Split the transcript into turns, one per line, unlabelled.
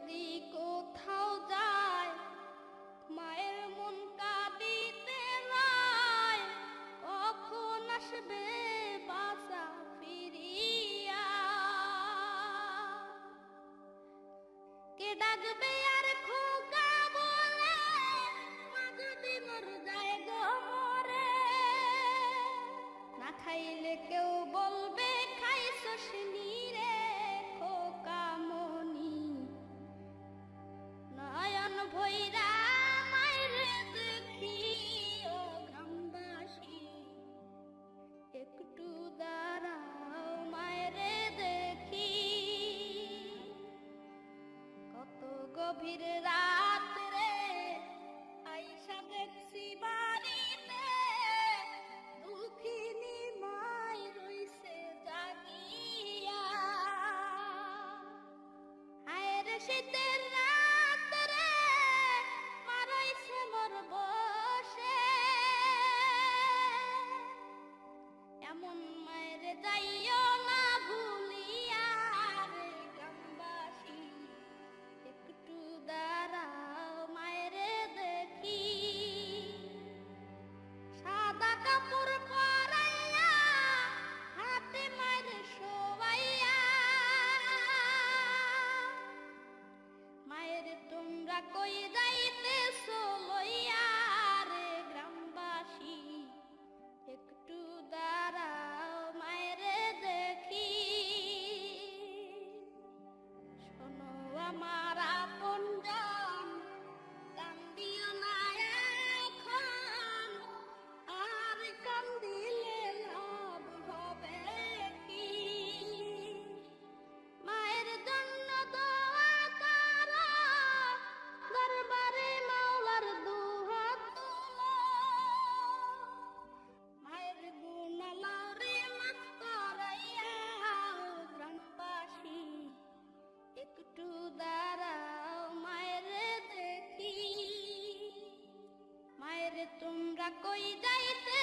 যদি কোথাও যায় মায়ের মন কাঁদিতে রায় কখন আসবে বাসা ফিরিয়া? কে ডাকবে গভীর রাত কই যাইতে